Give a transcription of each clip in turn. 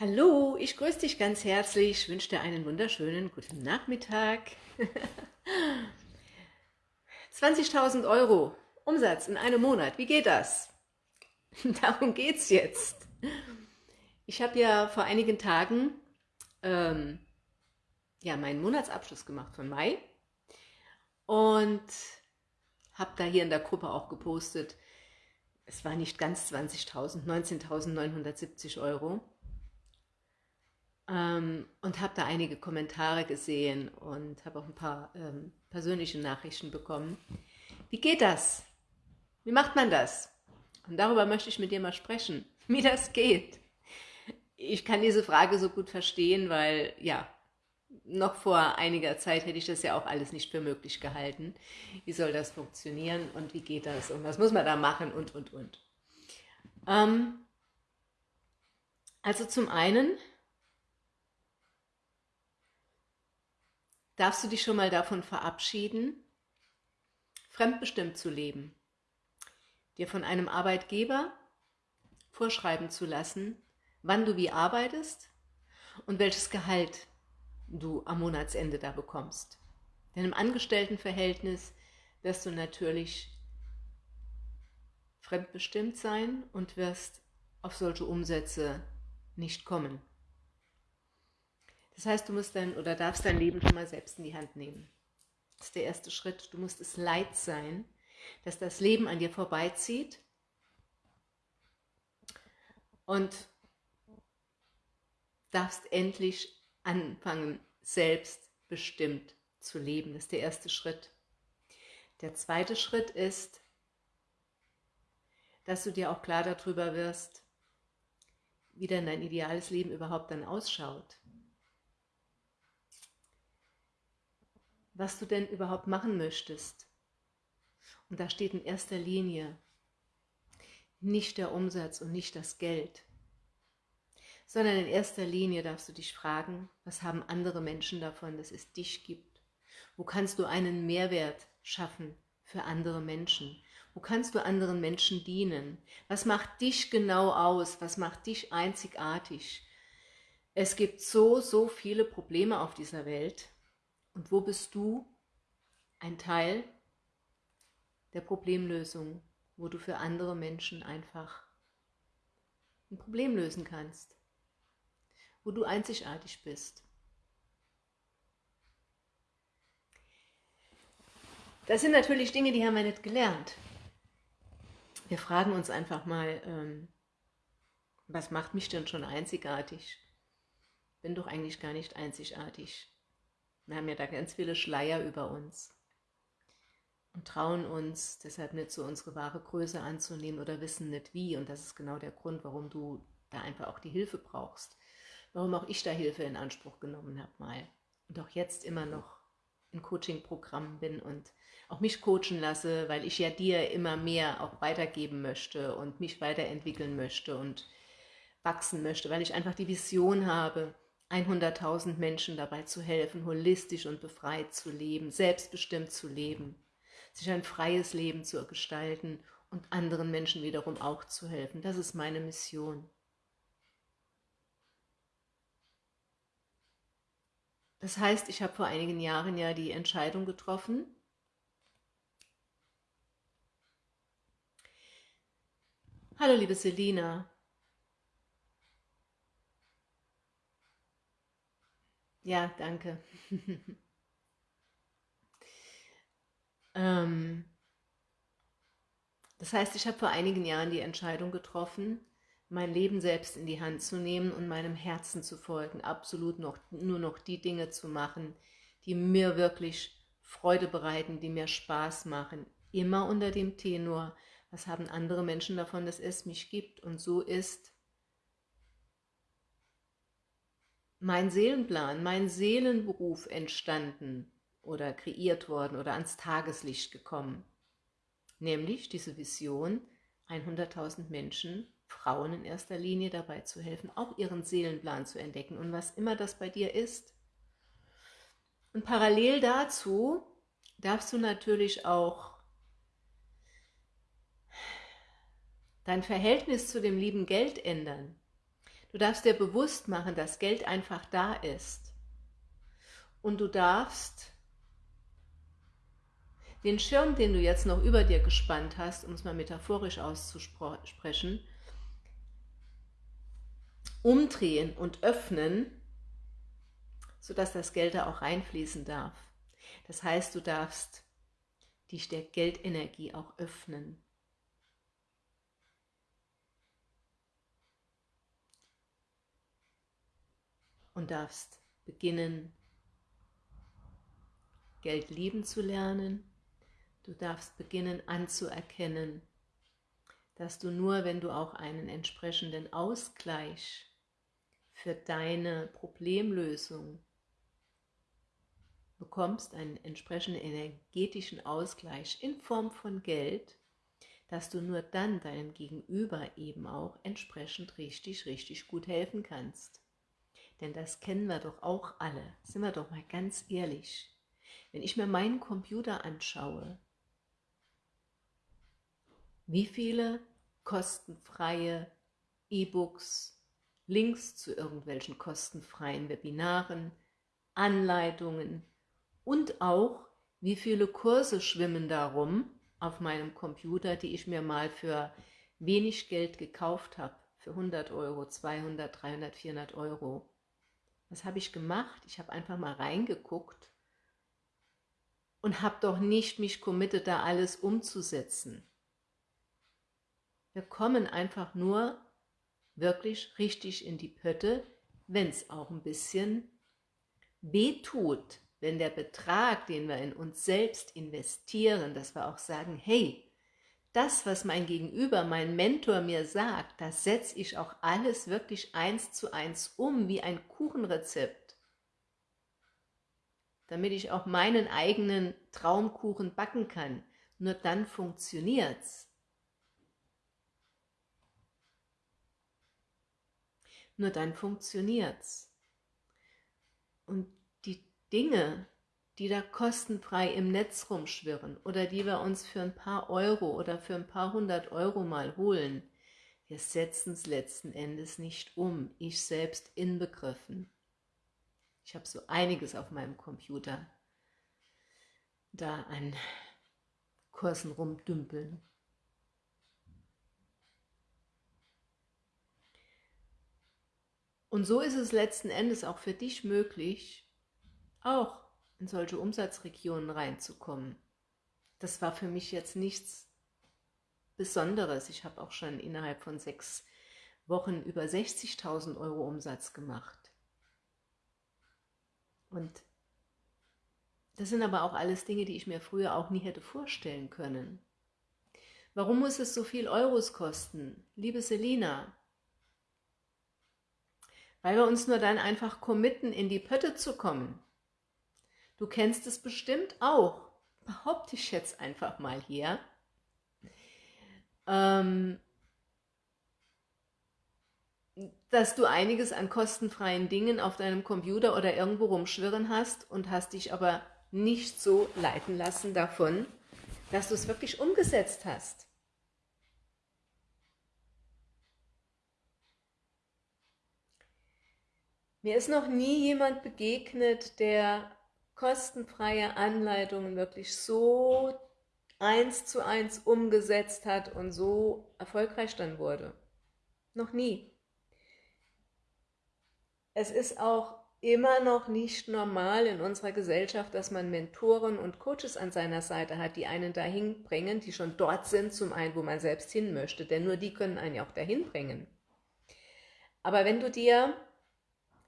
Hallo, ich grüße dich ganz herzlich, wünsche dir einen wunderschönen guten Nachmittag. 20.000 Euro Umsatz in einem Monat, wie geht das? Darum geht es jetzt. Ich habe ja vor einigen Tagen ähm, ja, meinen Monatsabschluss gemacht von Mai und habe da hier in der Gruppe auch gepostet, es war nicht ganz 20.000, 19.970 Euro ähm, und habe da einige Kommentare gesehen und habe auch ein paar ähm, persönliche Nachrichten bekommen. Wie geht das? Wie macht man das? Und darüber möchte ich mit dir mal sprechen, wie das geht. Ich kann diese Frage so gut verstehen, weil ja, noch vor einiger Zeit hätte ich das ja auch alles nicht für möglich gehalten. Wie soll das funktionieren und wie geht das und was muss man da machen und, und, und. Ähm, also zum einen darfst du dich schon mal davon verabschieden, fremdbestimmt zu leben, dir von einem Arbeitgeber vorschreiben zu lassen, wann du wie arbeitest und welches Gehalt du am Monatsende da bekommst. Denn im Angestelltenverhältnis wirst du natürlich fremdbestimmt sein und wirst auf solche Umsätze nicht kommen. Das heißt, du musst dein oder darfst dein Leben schon mal selbst in die Hand nehmen. Das ist der erste Schritt. Du musst es leid sein, dass das Leben an dir vorbeizieht und darfst endlich anfangen, selbstbestimmt zu leben. Das ist der erste Schritt. Der zweite Schritt ist, dass du dir auch klar darüber wirst, wie denn dein ideales Leben überhaupt dann ausschaut. Was du denn überhaupt machen möchtest. Und da steht in erster Linie nicht der Umsatz und nicht das Geld, sondern in erster Linie darfst du dich fragen, was haben andere Menschen davon, dass es dich gibt? Wo kannst du einen Mehrwert schaffen für andere Menschen? Wo kannst du anderen Menschen dienen? Was macht dich genau aus? Was macht dich einzigartig? Es gibt so, so viele Probleme auf dieser Welt und wo bist du ein Teil der Problemlösung, wo du für andere Menschen einfach ein Problem lösen kannst, wo du einzigartig bist. Das sind natürlich Dinge, die haben wir nicht gelernt. Wir fragen uns einfach mal, ähm, was macht mich denn schon einzigartig? Bin doch eigentlich gar nicht einzigartig. Wir haben ja da ganz viele Schleier über uns und trauen uns deshalb nicht so unsere wahre Größe anzunehmen oder wissen nicht wie. Und das ist genau der Grund, warum du da einfach auch die Hilfe brauchst. Warum auch ich da Hilfe in Anspruch genommen habe mal. Und auch jetzt immer noch in Coaching-Programmen bin und auch mich coachen lasse, weil ich ja dir immer mehr auch weitergeben möchte und mich weiterentwickeln möchte und wachsen möchte, weil ich einfach die Vision habe, 100.000 Menschen dabei zu helfen, holistisch und befreit zu leben, selbstbestimmt zu leben, sich ein freies Leben zu gestalten und anderen Menschen wiederum auch zu helfen. Das ist meine Mission. Das heißt, ich habe vor einigen Jahren ja die Entscheidung getroffen, Hallo liebe Selina, Ja, danke. ähm, das heißt, ich habe vor einigen Jahren die Entscheidung getroffen, mein Leben selbst in die Hand zu nehmen und meinem Herzen zu folgen, absolut noch, nur noch die Dinge zu machen, die mir wirklich Freude bereiten, die mir Spaß machen, immer unter dem Tenor, was haben andere Menschen davon, dass es mich gibt und so ist mein Seelenplan, mein Seelenberuf entstanden oder kreiert worden oder ans Tageslicht gekommen. Nämlich diese Vision, 100.000 Menschen, Frauen in erster Linie dabei zu helfen, auch ihren Seelenplan zu entdecken und was immer das bei dir ist. Und parallel dazu darfst du natürlich auch dein Verhältnis zu dem lieben Geld ändern. Du darfst dir bewusst machen, dass Geld einfach da ist. Und du darfst den Schirm, den du jetzt noch über dir gespannt hast, um es mal metaphorisch auszusprechen, umdrehen und öffnen, sodass das Geld da auch reinfließen darf. Das heißt, du darfst die Geldenergie auch öffnen. Und darfst beginnen, Geld lieben zu lernen, Du darfst beginnen anzuerkennen, dass du nur, wenn du auch einen entsprechenden Ausgleich für deine Problemlösung bekommst, einen entsprechenden energetischen Ausgleich in Form von Geld, dass du nur dann deinem Gegenüber eben auch entsprechend richtig, richtig gut helfen kannst. Denn das kennen wir doch auch alle, sind wir doch mal ganz ehrlich. Wenn ich mir meinen Computer anschaue, wie viele kostenfreie E-Books, Links zu irgendwelchen kostenfreien Webinaren, Anleitungen und auch wie viele Kurse schwimmen darum auf meinem Computer, die ich mir mal für wenig Geld gekauft habe, für 100 Euro, 200, 300, 400 Euro. Was habe ich gemacht? Ich habe einfach mal reingeguckt und habe doch nicht mich committed, da alles umzusetzen. Wir kommen einfach nur wirklich richtig in die Pötte, wenn es auch ein bisschen weh tut, wenn der Betrag, den wir in uns selbst investieren, dass wir auch sagen, hey, das, was mein Gegenüber, mein Mentor mir sagt, das setze ich auch alles wirklich eins zu eins um, wie ein Kuchenrezept, damit ich auch meinen eigenen Traumkuchen backen kann. Nur dann funktioniert's. Nur dann funktioniert's. Und die Dinge, die da kostenfrei im Netz rumschwirren oder die wir uns für ein paar Euro oder für ein paar hundert Euro mal holen, wir setzen es letzten Endes nicht um, ich selbst inbegriffen. Ich habe so einiges auf meinem Computer da an Kursen rumdümpeln. Und so ist es letzten Endes auch für dich möglich, auch in solche Umsatzregionen reinzukommen. Das war für mich jetzt nichts Besonderes. Ich habe auch schon innerhalb von sechs Wochen über 60.000 Euro Umsatz gemacht. Und das sind aber auch alles Dinge, die ich mir früher auch nie hätte vorstellen können. Warum muss es so viel Euros kosten? Liebe Selina, weil wir uns nur dann einfach committen, in die Pötte zu kommen. Du kennst es bestimmt auch, behaupte ich jetzt einfach mal hier, ähm, dass du einiges an kostenfreien Dingen auf deinem Computer oder irgendwo rumschwirren hast und hast dich aber nicht so leiten lassen davon, dass du es wirklich umgesetzt hast. Mir ist noch nie jemand begegnet, der kostenfreie Anleitungen wirklich so eins zu eins umgesetzt hat und so erfolgreich dann wurde. Noch nie. Es ist auch immer noch nicht normal in unserer Gesellschaft, dass man Mentoren und Coaches an seiner Seite hat, die einen dahin bringen, die schon dort sind, zum einen, wo man selbst hin möchte, denn nur die können einen ja auch dahin bringen. Aber wenn du dir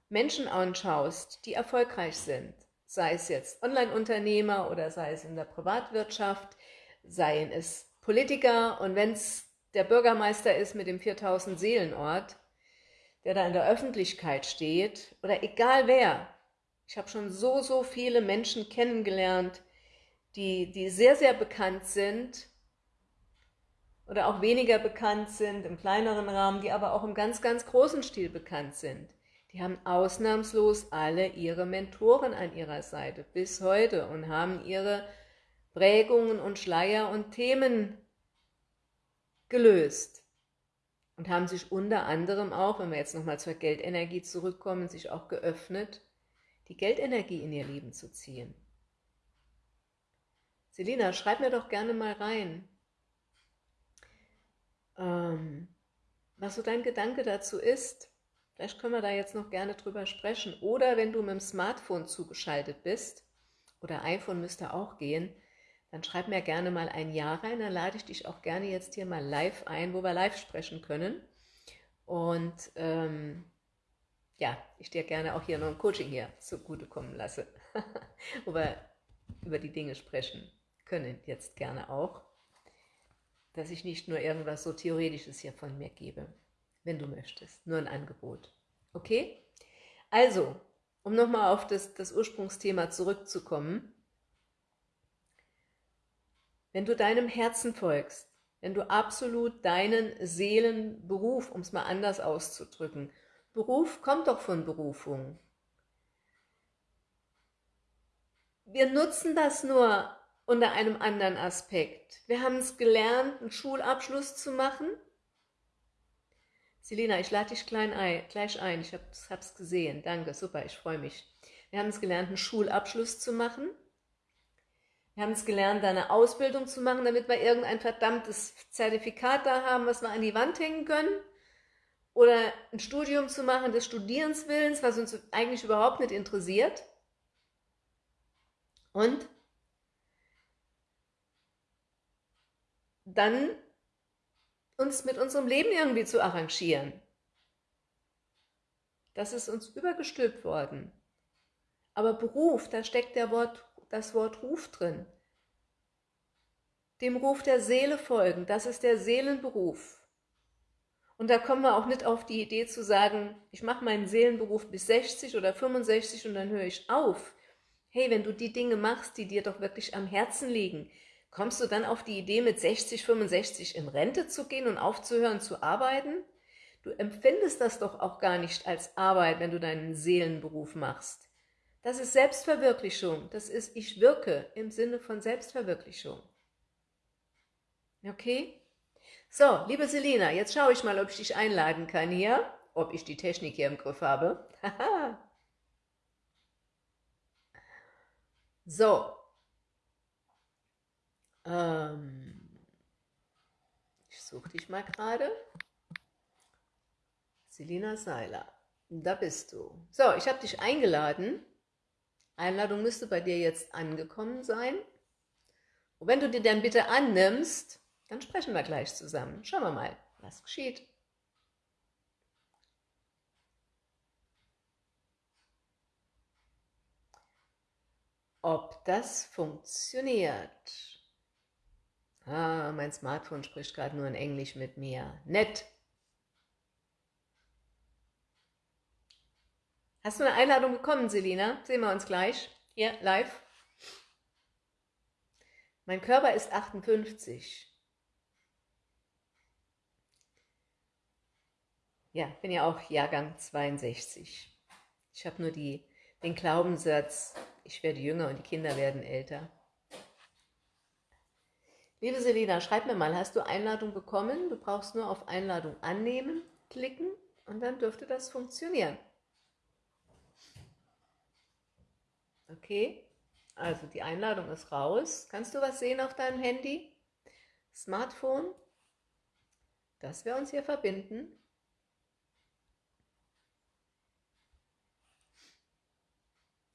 Menschen anschaust, die erfolgreich sind, sei es jetzt Online-Unternehmer oder sei es in der Privatwirtschaft, seien es Politiker und wenn es der Bürgermeister ist mit dem 4000 Seelenort, der da in der Öffentlichkeit steht oder egal wer. Ich habe schon so, so viele Menschen kennengelernt, die, die sehr, sehr bekannt sind oder auch weniger bekannt sind, im kleineren Rahmen, die aber auch im ganz, ganz großen Stil bekannt sind. Die haben ausnahmslos alle ihre Mentoren an ihrer Seite bis heute und haben ihre Prägungen und Schleier und Themen gelöst. und haben sich unter anderem auch, wenn wir jetzt nochmal zur Geldenergie zurückkommen, sich auch geöffnet, die Geldenergie in ihr Leben zu ziehen. Selina, schreib mir doch gerne mal rein, ähm, was so dein Gedanke dazu ist. Vielleicht können wir da jetzt noch gerne drüber sprechen. Oder wenn du mit dem Smartphone zugeschaltet bist, oder iPhone müsste auch gehen, dann schreib mir gerne mal ein Ja rein, dann lade ich dich auch gerne jetzt hier mal live ein, wo wir live sprechen können. Und ähm, ja, ich dir gerne auch hier noch ein Coaching hier zugutekommen lasse, wo wir über die Dinge sprechen können, jetzt gerne auch, dass ich nicht nur irgendwas so Theoretisches hier von mir gebe, wenn du möchtest, nur ein Angebot. Okay? Also, um nochmal auf das, das Ursprungsthema zurückzukommen, wenn du deinem Herzen folgst, wenn du absolut deinen Seelenberuf, um es mal anders auszudrücken, Beruf kommt doch von Berufung. Wir nutzen das nur unter einem anderen Aspekt. Wir haben es gelernt, einen Schulabschluss zu machen. Selina, ich lade dich ein, gleich ein. Ich habe es gesehen. Danke, super, ich freue mich. Wir haben es gelernt, einen Schulabschluss zu machen. Wir haben es gelernt, eine Ausbildung zu machen, damit wir irgendein verdammtes Zertifikat da haben, was wir an die Wand hängen können. Oder ein Studium zu machen des Studierenswillens, was uns eigentlich überhaupt nicht interessiert. Und dann uns mit unserem Leben irgendwie zu arrangieren. Das ist uns übergestülpt worden. Aber Beruf, da steckt der Wort das Wort Ruf drin. Dem Ruf der Seele folgen, das ist der Seelenberuf. Und da kommen wir auch nicht auf die Idee zu sagen, ich mache meinen Seelenberuf bis 60 oder 65 und dann höre ich auf. Hey, wenn du die Dinge machst, die dir doch wirklich am Herzen liegen, kommst du dann auf die Idee, mit 60, 65 in Rente zu gehen und aufzuhören zu arbeiten? Du empfindest das doch auch gar nicht als Arbeit, wenn du deinen Seelenberuf machst. Das ist Selbstverwirklichung. Das ist ich wirke im Sinne von Selbstverwirklichung. Okay? So, liebe Selina, jetzt schaue ich mal, ob ich dich einladen kann hier. Ob ich die Technik hier im Griff habe. so. Ähm, ich suche dich mal gerade. Selina Seiler, da bist du. So, ich habe dich eingeladen Einladung müsste bei dir jetzt angekommen sein. Und wenn du dir dann bitte annimmst, dann sprechen wir gleich zusammen. Schauen wir mal, was geschieht. Ob das funktioniert. Ah, mein Smartphone spricht gerade nur in Englisch mit mir. Nett. Hast du eine Einladung bekommen, Selina? Sehen wir uns gleich. Hier, live. Mein Körper ist 58. Ja, bin ja auch Jahrgang 62. Ich habe nur die, den Glaubenssatz, ich werde jünger und die Kinder werden älter. Liebe Selina, schreib mir mal, hast du Einladung bekommen? Du brauchst nur auf Einladung annehmen klicken und dann dürfte das funktionieren. Okay, also die Einladung ist raus. Kannst du was sehen auf deinem Handy? Smartphone? Dass wir uns hier verbinden.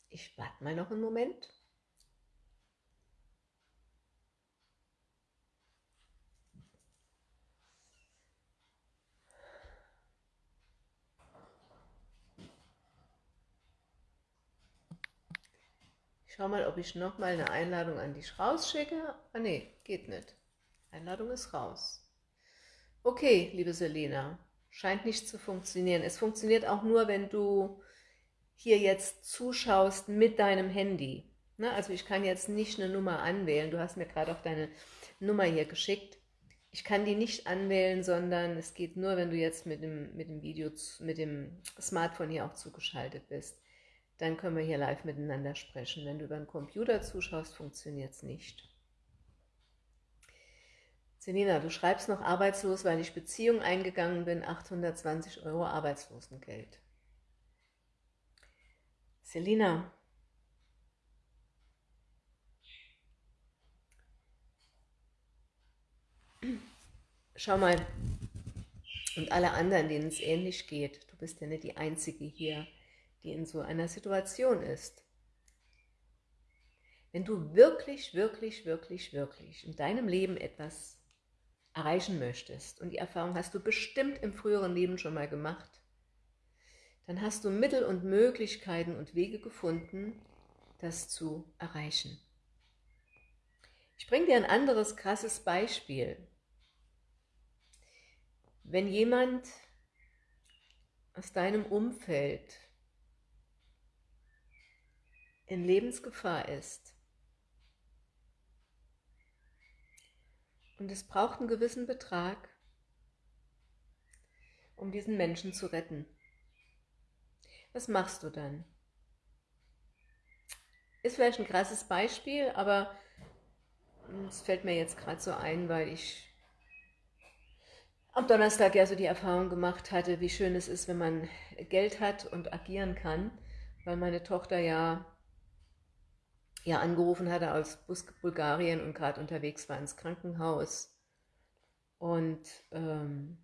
Ich warte mal noch einen Moment. Schau mal, ob ich nochmal eine Einladung an dich rausschicke. Ah nee, geht nicht. Einladung ist raus. Okay, liebe Selena, scheint nicht zu funktionieren. Es funktioniert auch nur, wenn du hier jetzt zuschaust mit deinem Handy. Ne? Also ich kann jetzt nicht eine Nummer anwählen. Du hast mir gerade auch deine Nummer hier geschickt. Ich kann die nicht anwählen, sondern es geht nur, wenn du jetzt mit dem, mit dem Video, mit dem Smartphone hier auch zugeschaltet bist dann können wir hier live miteinander sprechen. Wenn du über den Computer zuschaust, funktioniert es nicht. Selina, du schreibst noch arbeitslos, weil ich Beziehung eingegangen bin, 820 Euro Arbeitslosengeld. Selina, schau mal, und alle anderen, denen es ähnlich geht, du bist ja nicht die Einzige hier, die in so einer Situation ist. Wenn du wirklich, wirklich, wirklich, wirklich in deinem Leben etwas erreichen möchtest, und die Erfahrung hast du bestimmt im früheren Leben schon mal gemacht, dann hast du Mittel und Möglichkeiten und Wege gefunden, das zu erreichen. Ich bringe dir ein anderes krasses Beispiel. Wenn jemand aus deinem Umfeld in Lebensgefahr ist und es braucht einen gewissen Betrag, um diesen Menschen zu retten. Was machst du dann? Ist vielleicht ein krasses Beispiel, aber es fällt mir jetzt gerade so ein, weil ich am Donnerstag ja so die Erfahrung gemacht hatte, wie schön es ist, wenn man Geld hat und agieren kann, weil meine Tochter ja, ja angerufen hatte aus Bulgarien und gerade unterwegs war ins Krankenhaus. Und ähm,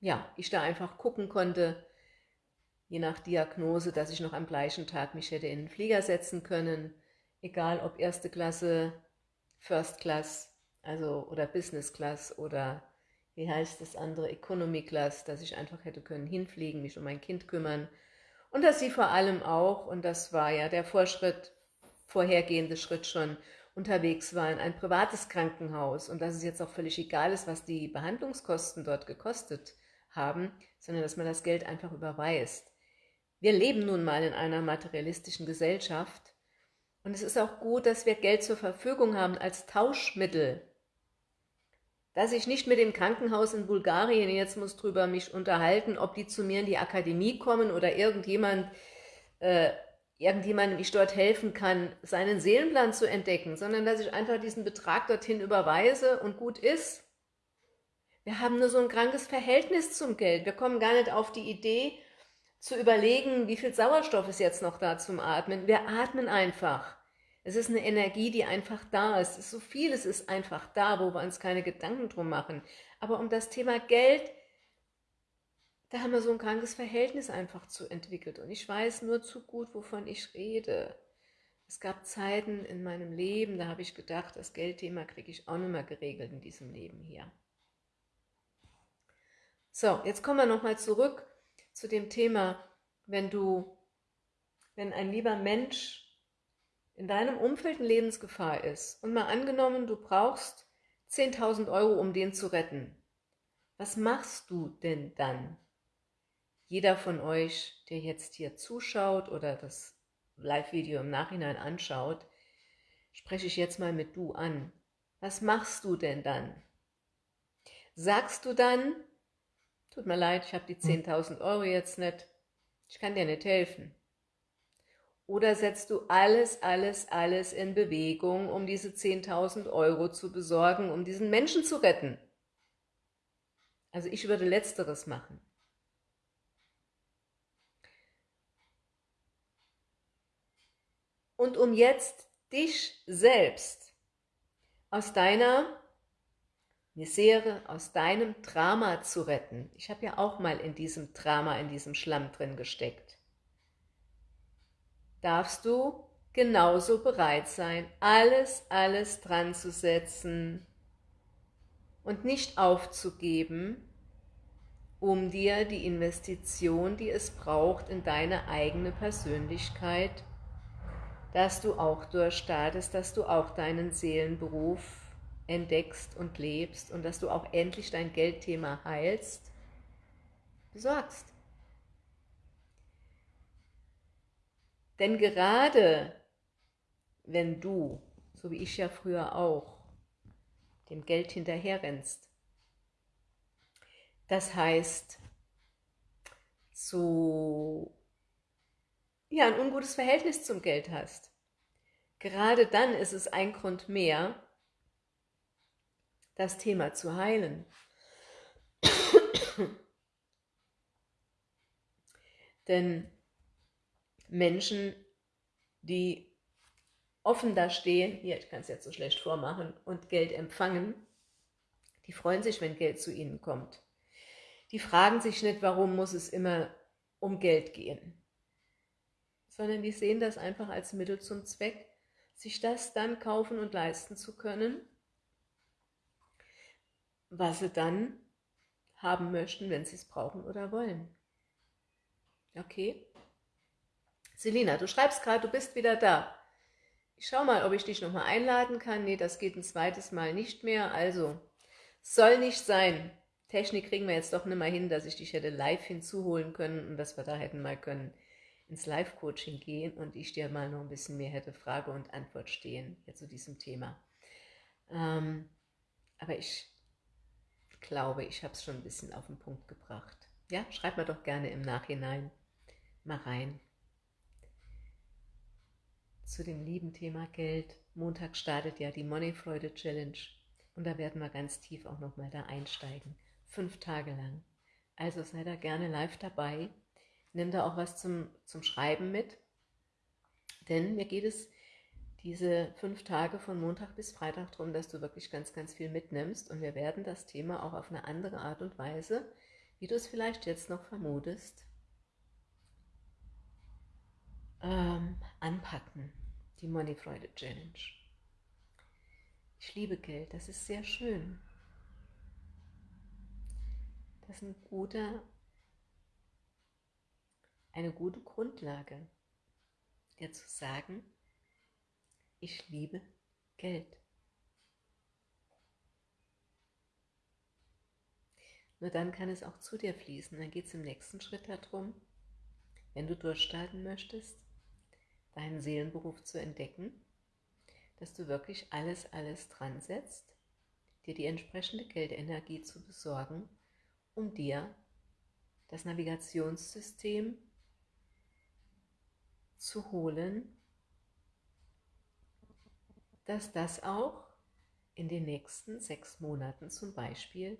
ja, ich da einfach gucken konnte, je nach Diagnose, dass ich noch am gleichen Tag mich hätte in den Flieger setzen können, egal ob erste Klasse, First Class, also oder Business Class oder wie heißt das andere, Economy Class, dass ich einfach hätte können hinfliegen, mich um mein Kind kümmern. Und dass sie vor allem auch, und das war ja der Vorschritt, vorhergehende Schritt schon, unterwegs war in ein privates Krankenhaus und dass es jetzt auch völlig egal ist, was die Behandlungskosten dort gekostet haben, sondern dass man das Geld einfach überweist. Wir leben nun mal in einer materialistischen Gesellschaft und es ist auch gut, dass wir Geld zur Verfügung haben als Tauschmittel. Dass ich nicht mit dem Krankenhaus in Bulgarien jetzt muss drüber mich unterhalten, ob die zu mir in die Akademie kommen oder irgendjemand, äh, irgendjemandem ich dort helfen kann, seinen Seelenplan zu entdecken, sondern dass ich einfach diesen Betrag dorthin überweise und gut ist. Wir haben nur so ein krankes Verhältnis zum Geld. Wir kommen gar nicht auf die Idee, zu überlegen, wie viel Sauerstoff ist jetzt noch da zum Atmen. Wir atmen einfach. Es ist eine Energie, die einfach da ist. ist so vieles ist einfach da, wo wir uns keine Gedanken drum machen. Aber um das Thema Geld, da haben wir so ein krankes Verhältnis einfach zu entwickelt. Und ich weiß nur zu gut, wovon ich rede. Es gab Zeiten in meinem Leben, da habe ich gedacht, das Geldthema kriege ich auch nicht mehr geregelt in diesem Leben hier. So, jetzt kommen wir nochmal zurück zu dem Thema, wenn du, wenn ein lieber Mensch in deinem Umfeld in Lebensgefahr ist und mal angenommen, du brauchst 10.000 Euro, um den zu retten. Was machst du denn dann? Jeder von euch, der jetzt hier zuschaut oder das Live-Video im Nachhinein anschaut, spreche ich jetzt mal mit du an. Was machst du denn dann? Sagst du dann, Tut mir leid, ich habe die 10.000 Euro jetzt nicht. Ich kann dir nicht helfen. Oder setzt du alles, alles, alles in Bewegung, um diese 10.000 Euro zu besorgen, um diesen Menschen zu retten? Also ich würde Letzteres machen. Und um jetzt dich selbst aus deiner Misere aus deinem Drama zu retten. Ich habe ja auch mal in diesem Drama, in diesem Schlamm drin gesteckt. Darfst du genauso bereit sein, alles, alles dran zu setzen und nicht aufzugeben, um dir die Investition, die es braucht, in deine eigene Persönlichkeit, dass du auch durchstartest, dass du auch deinen Seelenberuf entdeckst und lebst und dass du auch endlich dein Geldthema heilst, besorgst. Denn gerade wenn du, so wie ich ja früher auch, dem Geld hinterherrennst, das heißt, so ja, ein ungutes Verhältnis zum Geld hast, gerade dann ist es ein Grund mehr, das Thema zu heilen. Denn Menschen, die offen da stehen, hier, ich kann es jetzt so schlecht vormachen, und Geld empfangen, die freuen sich, wenn Geld zu ihnen kommt. Die fragen sich nicht, warum muss es immer um Geld gehen, sondern die sehen das einfach als Mittel zum Zweck, sich das dann kaufen und leisten zu können, was sie dann haben möchten, wenn sie es brauchen oder wollen. Okay? Selina, du schreibst gerade, du bist wieder da. Ich schau mal, ob ich dich nochmal einladen kann. Nee, das geht ein zweites Mal nicht mehr. Also, soll nicht sein. Technik kriegen wir jetzt doch nicht mal hin, dass ich dich hätte live hinzuholen können und dass wir da hätten mal können ins Live-Coaching gehen und ich dir mal noch ein bisschen mehr hätte Frage und Antwort stehen hier zu diesem Thema. Ähm, aber ich glaube, ich habe es schon ein bisschen auf den Punkt gebracht. Ja, schreib mir doch gerne im Nachhinein mal rein. Zu dem lieben Thema Geld. Montag startet ja die Money Freude Challenge und da werden wir ganz tief auch nochmal da einsteigen. Fünf Tage lang. Also sei da gerne live dabei. Nimm da auch was zum, zum Schreiben mit. Denn mir geht es diese fünf Tage von Montag bis Freitag darum, dass du wirklich ganz, ganz viel mitnimmst. Und wir werden das Thema auch auf eine andere Art und Weise, wie du es vielleicht jetzt noch vermutest, ähm, anpacken. Die Money Freude Challenge. Ich liebe Geld, das ist sehr schön. Das ist ein guter, eine gute Grundlage, dir zu sagen, ich liebe Geld. Nur dann kann es auch zu dir fließen. Dann geht es im nächsten Schritt darum, wenn du durchstarten möchtest, deinen Seelenberuf zu entdecken, dass du wirklich alles, alles dran setzt, dir die entsprechende Geldenergie zu besorgen, um dir das Navigationssystem zu holen, dass das auch in den nächsten sechs Monaten zum Beispiel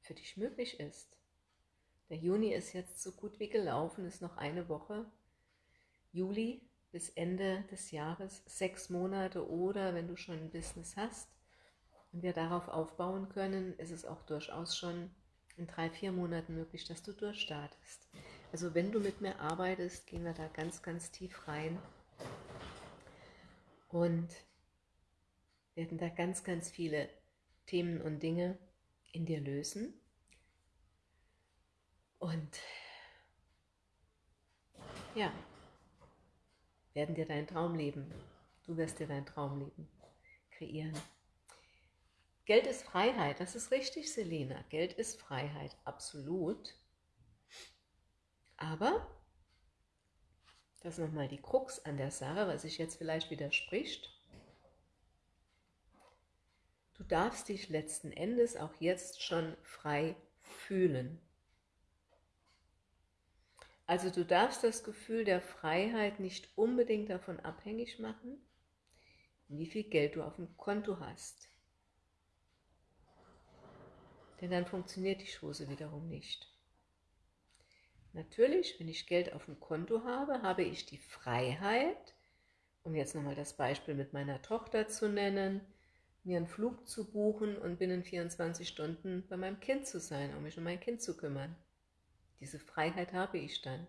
für dich möglich ist. Der Juni ist jetzt so gut wie gelaufen, ist noch eine Woche. Juli bis Ende des Jahres sechs Monate oder wenn du schon ein Business hast und wir darauf aufbauen können, ist es auch durchaus schon in drei, vier Monaten möglich, dass du durchstartest. Also wenn du mit mir arbeitest, gehen wir da ganz, ganz tief rein und werden da ganz, ganz viele Themen und Dinge in dir lösen. Und ja, werden dir dein Traumleben, du wirst dir dein Traumleben kreieren. Geld ist Freiheit, das ist richtig, Selena. Geld ist Freiheit, absolut. Aber, das ist nochmal die Krux an der Sache, was sich jetzt vielleicht widerspricht. Du darfst dich letzten Endes auch jetzt schon frei fühlen. Also du darfst das Gefühl der Freiheit nicht unbedingt davon abhängig machen, wie viel Geld du auf dem Konto hast. Denn dann funktioniert die Chose wiederum nicht. Natürlich, wenn ich Geld auf dem Konto habe, habe ich die Freiheit, um jetzt nochmal das Beispiel mit meiner Tochter zu nennen, mir einen Flug zu buchen und binnen 24 Stunden bei meinem Kind zu sein, um mich um mein Kind zu kümmern. Diese Freiheit habe ich dann.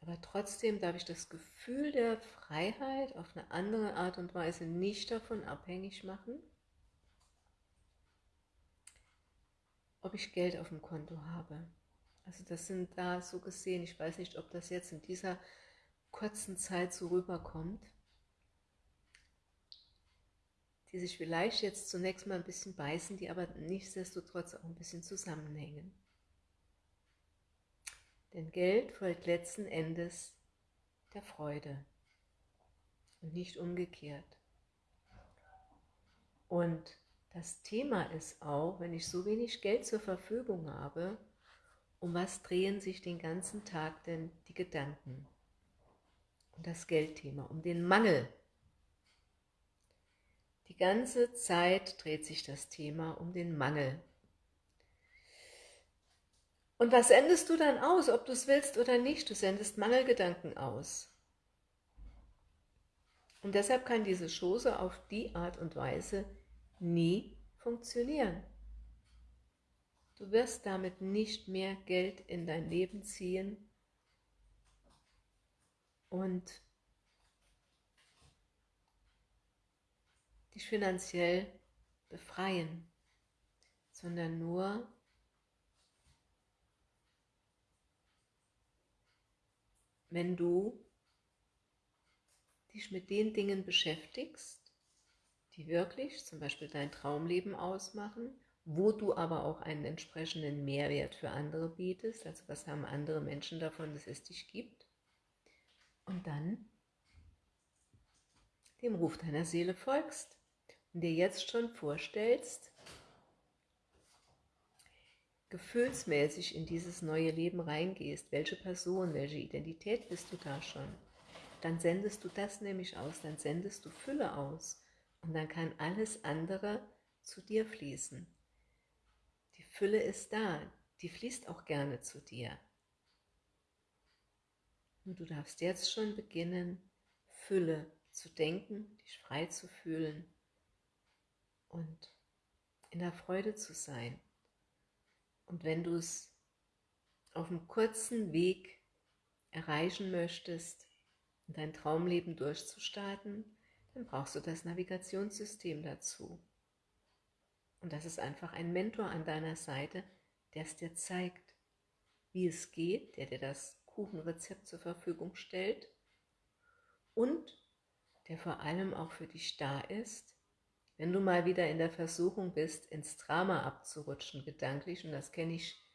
Aber trotzdem darf ich das Gefühl der Freiheit auf eine andere Art und Weise nicht davon abhängig machen, ob ich Geld auf dem Konto habe. Also das sind da so gesehen, ich weiß nicht, ob das jetzt in dieser kurzen Zeit so rüberkommt, die sich vielleicht jetzt zunächst mal ein bisschen beißen, die aber nichtsdestotrotz auch ein bisschen zusammenhängen. Denn Geld folgt letzten Endes der Freude und nicht umgekehrt. Und das Thema ist auch, wenn ich so wenig Geld zur Verfügung habe, um was drehen sich den ganzen Tag denn die Gedanken? Um das Geldthema, um den Mangel Die ganze Zeit dreht sich das Thema um den Mangel. Und was sendest du dann aus, ob du es willst oder nicht? Du sendest Mangelgedanken aus. Und deshalb kann diese Chose auf die Art und Weise nie funktionieren. Du wirst damit nicht mehr Geld in dein Leben ziehen und dich finanziell befreien, sondern nur wenn du dich mit den Dingen beschäftigst, die wirklich zum Beispiel dein Traumleben ausmachen, wo du aber auch einen entsprechenden Mehrwert für andere bietest, also was haben andere Menschen davon, dass es dich gibt, und dann dem Ruf deiner Seele folgst und dir jetzt schon vorstellst, gefühlsmäßig in dieses neue Leben reingehst, welche Person, welche Identität bist du da schon, dann sendest du das nämlich aus, dann sendest du Fülle aus und dann kann alles andere zu dir fließen. Fülle ist da, die fließt auch gerne zu dir. Nur du darfst jetzt schon beginnen, Fülle zu denken, dich frei zu fühlen und in der Freude zu sein. Und wenn du es auf einem kurzen Weg erreichen möchtest, dein Traumleben durchzustarten, dann brauchst du das Navigationssystem dazu. Und das ist einfach ein Mentor an deiner Seite, der es dir zeigt, wie es geht, der dir das Kuchenrezept zur Verfügung stellt und der vor allem auch für dich da ist, wenn du mal wieder in der Versuchung bist, ins Drama abzurutschen, gedanklich, und das kenne ich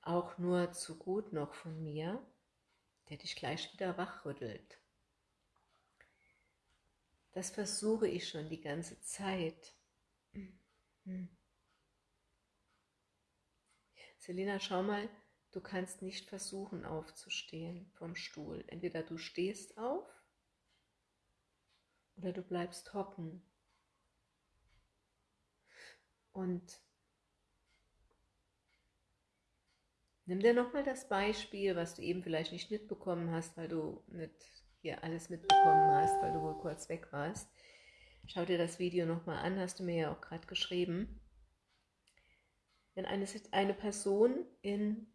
auch nur zu gut noch von mir, der dich gleich wieder wachrüttelt. Das versuche ich schon die ganze Zeit. Hm. Selina, schau mal, du kannst nicht versuchen aufzustehen vom Stuhl. Entweder du stehst auf oder du bleibst hocken. Und nimm dir nochmal das Beispiel, was du eben vielleicht nicht mitbekommen hast, weil du nicht hier alles mitbekommen hast, weil du wohl kurz weg warst. Schau dir das Video nochmal an, hast du mir ja auch gerade geschrieben. Wenn eine, eine Person in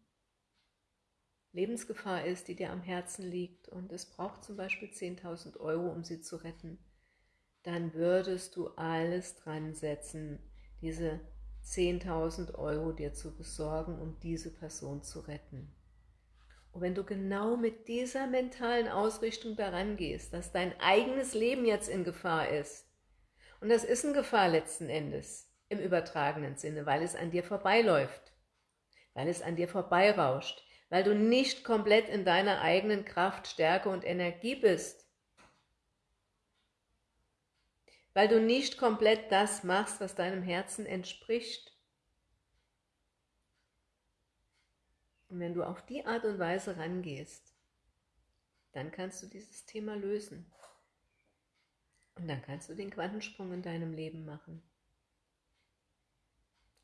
Lebensgefahr ist, die dir am Herzen liegt und es braucht zum Beispiel 10.000 Euro, um sie zu retten, dann würdest du alles dran setzen, diese 10.000 Euro dir zu besorgen, um diese Person zu retten. Und wenn du genau mit dieser mentalen Ausrichtung daran gehst, dass dein eigenes Leben jetzt in Gefahr ist, und das ist in Gefahr letzten Endes, im übertragenen Sinne, weil es an dir vorbeiläuft, weil es an dir vorbeirauscht, weil du nicht komplett in deiner eigenen Kraft, Stärke und Energie bist, weil du nicht komplett das machst, was deinem Herzen entspricht. Und wenn du auf die Art und Weise rangehst, dann kannst du dieses Thema lösen. Und dann kannst du den Quantensprung in deinem Leben machen.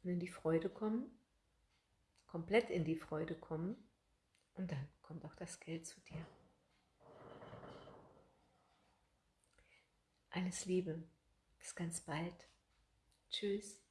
Und in die Freude kommen, komplett in die Freude kommen und dann kommt auch das Geld zu dir. Alles Liebe. Bis ganz bald. Tschüss.